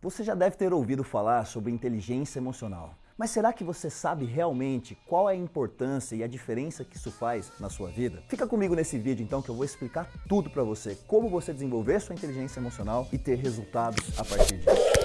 Você já deve ter ouvido falar sobre inteligência emocional. Mas será que você sabe realmente qual é a importância e a diferença que isso faz na sua vida? Fica comigo nesse vídeo então que eu vou explicar tudo para você, como você desenvolver sua inteligência emocional e ter resultados a partir disso.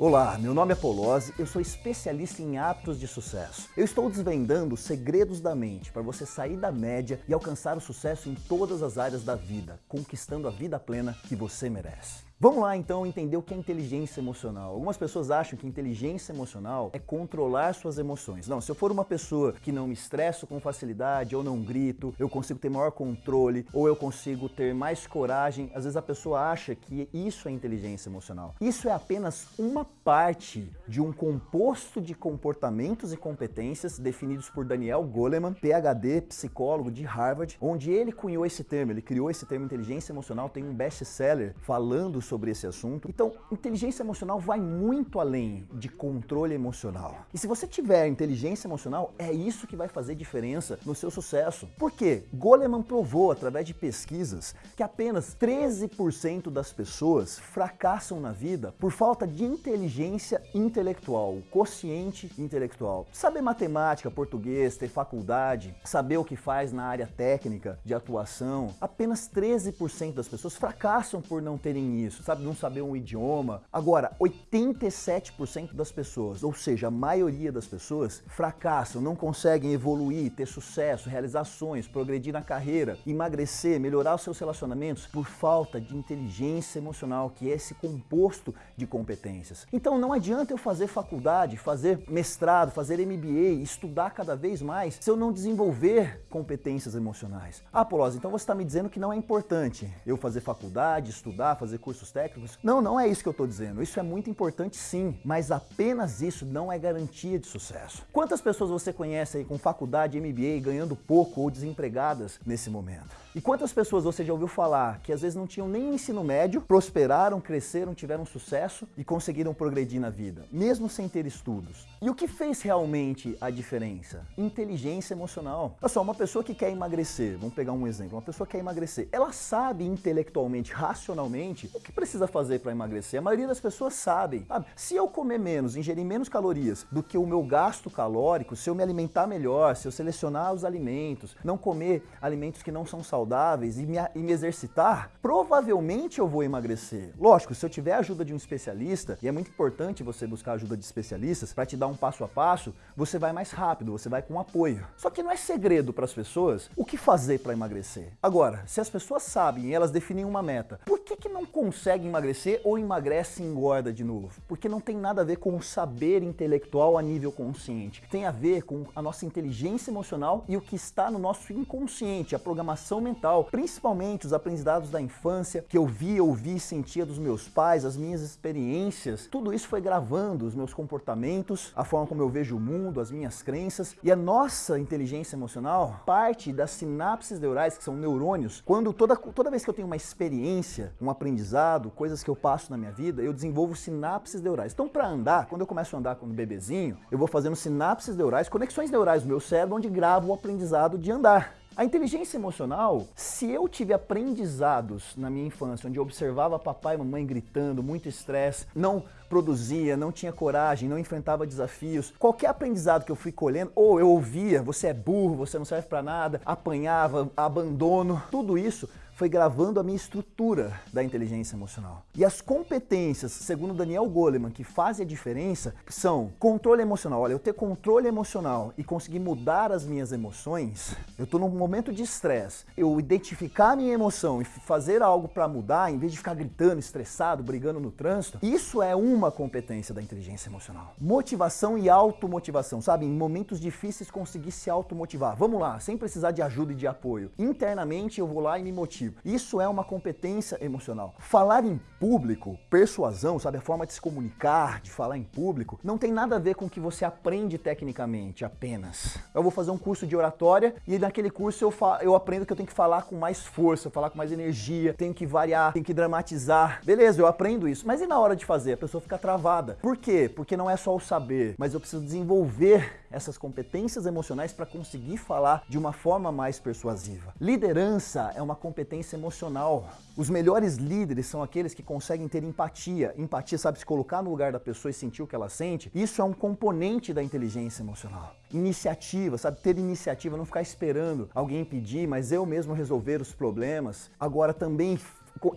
Olá, meu nome é Polozzi, eu sou especialista em hábitos de sucesso. Eu estou desvendando os segredos da mente para você sair da média e alcançar o sucesso em todas as áreas da vida, conquistando a vida plena que você merece. Vamos lá então entender o que é inteligência emocional. Algumas pessoas acham que inteligência emocional é controlar suas emoções. Não, se eu for uma pessoa que não me estresso com facilidade, ou não grito, eu consigo ter maior controle, ou eu consigo ter mais coragem, às vezes a pessoa acha que isso é inteligência emocional. Isso é apenas uma parte de um composto de comportamentos e competências definidos por Daniel Goleman, PhD, psicólogo de Harvard, onde ele cunhou esse termo, ele criou esse termo inteligência emocional, tem um best-seller falando sobre esse assunto. Então, inteligência emocional vai muito além de controle emocional. E se você tiver inteligência emocional, é isso que vai fazer diferença no seu sucesso. Por quê? Goleman provou através de pesquisas que apenas 13% das pessoas fracassam na vida por falta de inteligência intelectual, quociente intelectual. Saber matemática, português, ter faculdade, saber o que faz na área técnica de atuação, apenas 13% das pessoas fracassam por não terem isso sabe? Não saber um idioma. Agora, 87% das pessoas, ou seja, a maioria das pessoas, fracassam, não conseguem evoluir, ter sucesso, realizações, progredir na carreira, emagrecer, melhorar os seus relacionamentos por falta de inteligência emocional, que é esse composto de competências. Então não adianta eu fazer faculdade, fazer mestrado, fazer MBA, estudar cada vez mais, se eu não desenvolver competências emocionais. Ah, Polosa, então você está me dizendo que não é importante eu fazer faculdade, estudar, fazer cursos técnicos. Não, não é isso que eu estou dizendo. Isso é muito importante sim, mas apenas isso não é garantia de sucesso. Quantas pessoas você conhece aí com faculdade, MBA, ganhando pouco ou desempregadas nesse momento? E quantas pessoas você já ouviu falar que às vezes não tinham nem ensino médio, prosperaram, cresceram, tiveram sucesso e conseguiram progredir na vida, mesmo sem ter estudos? E o que fez realmente a diferença? Inteligência emocional. Olha só, uma pessoa que quer emagrecer, vamos pegar um exemplo, uma pessoa que quer emagrecer, ela sabe intelectualmente, racionalmente, o que precisa fazer para emagrecer? A maioria das pessoas. Sabe? Se eu comer menos, ingerir menos calorias do que o meu gasto calórico, se eu me alimentar melhor, se eu selecionar os alimentos, não comer alimentos que não são saudáveis, saudáveis e me, e me exercitar, provavelmente eu vou emagrecer. Lógico, se eu tiver a ajuda de um especialista, e é muito importante você buscar ajuda de especialistas para te dar um passo a passo, você vai mais rápido, você vai com apoio. Só que não é segredo para as pessoas o que fazer para emagrecer. Agora, se as pessoas sabem e elas definem uma meta, por que, que não consegue emagrecer ou emagrece e engorda de novo? Porque não tem nada a ver com o saber intelectual a nível consciente. Tem a ver com a nossa inteligência emocional e o que está no nosso inconsciente, a programação mental, principalmente os aprendizados da infância que eu via, ouvi e sentia dos meus pais, as minhas experiências. Tudo isso foi gravando os meus comportamentos, a forma como eu vejo o mundo, as minhas crenças e a nossa inteligência emocional parte das sinapses neurais, que são neurônios. Quando toda, toda vez que eu tenho uma experiência, um aprendizado, coisas que eu passo na minha vida, eu desenvolvo sinapses neurais. Então, para andar, quando eu começo a andar como bebezinho, eu vou fazendo sinapses neurais, conexões neurais do meu cérebro, onde gravo o aprendizado de andar. A inteligência emocional, se eu tive aprendizados na minha infância, onde eu observava papai e mamãe gritando, muito estresse, não produzia, não tinha coragem, não enfrentava desafios, qualquer aprendizado que eu fui colhendo, ou eu ouvia, você é burro, você não serve para nada, apanhava, abandono, tudo isso foi gravando a minha estrutura da inteligência emocional. E as competências, segundo Daniel Goleman, que fazem a diferença, são controle emocional. Olha, eu ter controle emocional e conseguir mudar as minhas emoções, eu estou num momento de estresse, eu identificar a minha emoção e fazer algo para mudar, em vez de ficar gritando, estressado, brigando no trânsito, isso é uma competência da inteligência emocional. Motivação e automotivação, sabe? Em momentos difíceis conseguir se automotivar. Vamos lá, sem precisar de ajuda e de apoio. Internamente eu vou lá e me motivo. Isso é uma competência emocional. Falar em público, persuasão, sabe, a forma de se comunicar, de falar em público, não tem nada a ver com o que você aprende tecnicamente apenas. Eu vou fazer um curso de oratória e naquele curso eu, eu aprendo que eu tenho que falar com mais força, falar com mais energia, tenho que variar, tenho que dramatizar. Beleza, eu aprendo isso, mas e na hora de fazer? A pessoa fica travada. Por quê? Porque não é só o saber, mas eu preciso desenvolver essas competências emocionais para conseguir falar de uma forma mais persuasiva. Liderança é uma competência emocional. Os melhores líderes são aqueles que conseguem ter empatia. Empatia sabe se colocar no lugar da pessoa e sentir o que ela sente. Isso é um componente da inteligência emocional. Iniciativa, sabe? Ter iniciativa, não ficar esperando alguém pedir, mas eu mesmo resolver os problemas. Agora também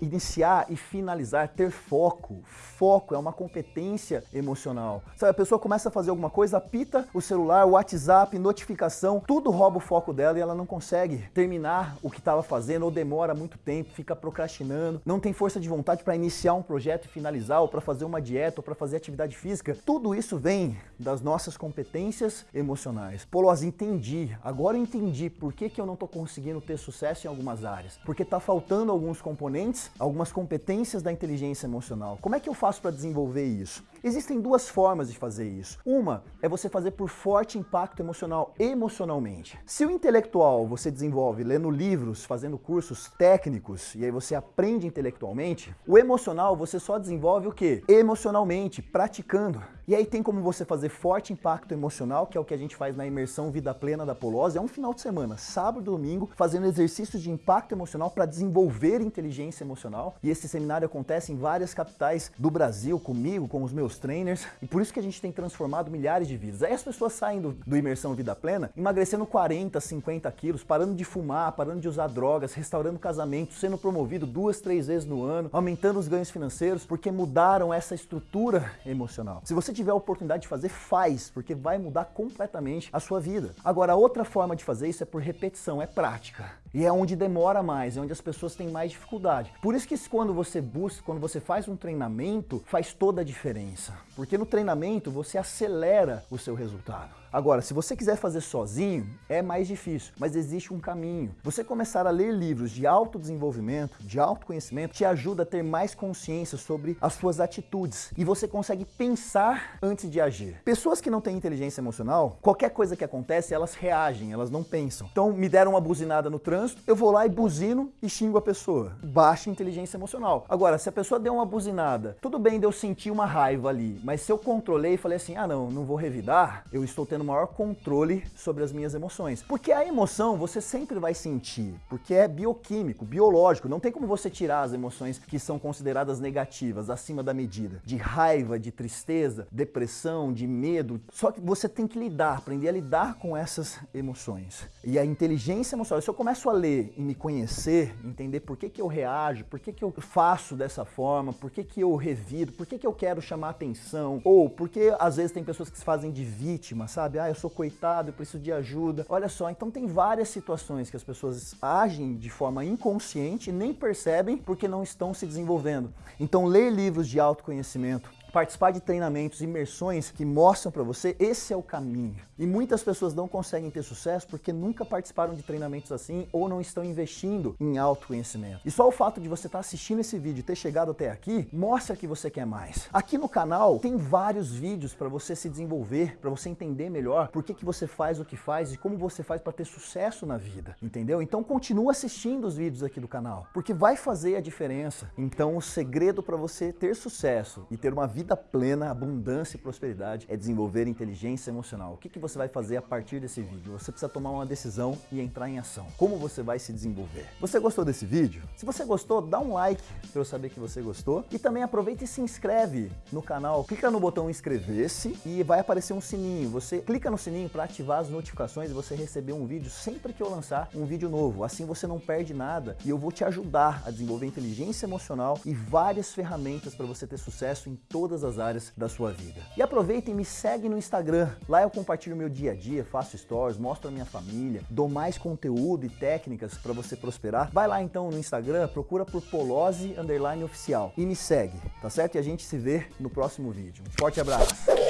iniciar e finalizar, ter foco. Foco é uma competência emocional. Sabe, a pessoa começa a fazer alguma coisa, apita o celular, o WhatsApp, notificação, tudo rouba o foco dela e ela não consegue terminar o que estava fazendo ou demora muito tempo, fica procrastinando, não tem força de vontade para iniciar um projeto e finalizar, ou para fazer uma dieta, ou para fazer atividade física. Tudo isso vem das nossas competências emocionais. Poloz, entendi. Agora eu entendi por que, que eu não estou conseguindo ter sucesso em algumas áreas. Porque está faltando alguns componentes algumas competências da inteligência emocional. Como é que eu faço para desenvolver isso? Existem duas formas de fazer isso. Uma é você fazer por forte impacto emocional, emocionalmente. Se o intelectual você desenvolve lendo livros, fazendo cursos técnicos, e aí você aprende intelectualmente, o emocional você só desenvolve o quê? Emocionalmente, praticando. E aí tem como você fazer forte impacto emocional, que é o que a gente faz na imersão Vida Plena da Polose, é um final de semana, sábado e domingo, fazendo exercícios de impacto emocional para desenvolver inteligência emocional. E esse seminário acontece em várias capitais do Brasil, comigo, com os meus trainers, e por isso que a gente tem transformado milhares de vidas. Aí as pessoas saem do, do Imersão Vida Plena emagrecendo 40, 50 quilos, parando de fumar, parando de usar drogas, restaurando casamento, sendo promovido duas, três vezes no ano, aumentando os ganhos financeiros, porque mudaram essa estrutura emocional. Se você tiver a oportunidade de fazer, faz, porque vai mudar completamente a sua vida. Agora, outra forma de fazer isso é por repetição, é prática. E é onde demora mais, é onde as pessoas têm mais dificuldade. Por isso que quando você busca, quando você faz um treinamento, faz toda a diferença. Porque no treinamento você acelera o seu resultado. Agora, se você quiser fazer sozinho, é mais difícil, mas existe um caminho. Você começar a ler livros de autodesenvolvimento, de autoconhecimento, te ajuda a ter mais consciência sobre as suas atitudes e você consegue pensar antes de agir. Pessoas que não têm inteligência emocional, qualquer coisa que acontece, elas reagem, elas não pensam. Então, me deram uma buzinada no trânsito, eu vou lá e buzino e xingo a pessoa. Baixa inteligência emocional. Agora, se a pessoa deu uma buzinada, tudo bem de eu sentir uma raiva ali, mas se eu controlei e falei assim, ah não, não vou revidar, eu estou tendo tendo maior controle sobre as minhas emoções. Porque a emoção você sempre vai sentir, porque é bioquímico, biológico, não tem como você tirar as emoções que são consideradas negativas, acima da medida. De raiva, de tristeza, depressão, de medo. Só que você tem que lidar, aprender a lidar com essas emoções. E a inteligência emocional, se eu começo a ler e me conhecer, entender por que, que eu reajo, por que, que eu faço dessa forma, por que, que eu revido, por que, que eu quero chamar atenção, ou porque às vezes tem pessoas que se fazem de vítima, sabe? Sabe? Ah, eu sou coitado, eu preciso de ajuda. Olha só, então tem várias situações que as pessoas agem de forma inconsciente nem percebem porque não estão se desenvolvendo. Então, ler livros de autoconhecimento, participar de treinamentos, imersões que mostram para você, esse é o caminho. E muitas pessoas não conseguem ter sucesso porque nunca participaram de treinamentos assim ou não estão investindo em autoconhecimento. E só o fato de você estar tá assistindo esse vídeo e ter chegado até aqui, mostra que você quer mais. Aqui no canal tem vários vídeos para você se desenvolver, para você entender melhor por que, que você faz o que faz e como você faz para ter sucesso na vida, entendeu? Então continua assistindo os vídeos aqui do canal, porque vai fazer a diferença. Então o segredo para você ter sucesso e ter uma vida vida plena, abundância e prosperidade é desenvolver inteligência emocional. O que, que você vai fazer a partir desse vídeo? Você precisa tomar uma decisão e entrar em ação. Como você vai se desenvolver? Você gostou desse vídeo? Se você gostou, dá um like para eu saber que você gostou. E também aproveita e se inscreve no canal. Clica no botão inscrever-se e vai aparecer um sininho. Você clica no sininho para ativar as notificações e você receber um vídeo sempre que eu lançar um vídeo novo. Assim você não perde nada e eu vou te ajudar a desenvolver inteligência emocional e várias ferramentas para você ter sucesso em todas todas as áreas da sua vida. E aproveita e me segue no Instagram. Lá eu compartilho meu dia a dia, faço stories, mostro a minha família, dou mais conteúdo e técnicas para você prosperar. Vai lá então no Instagram, procura por Polose Underline Oficial e me segue, tá certo? E a gente se vê no próximo vídeo. Um forte abraço!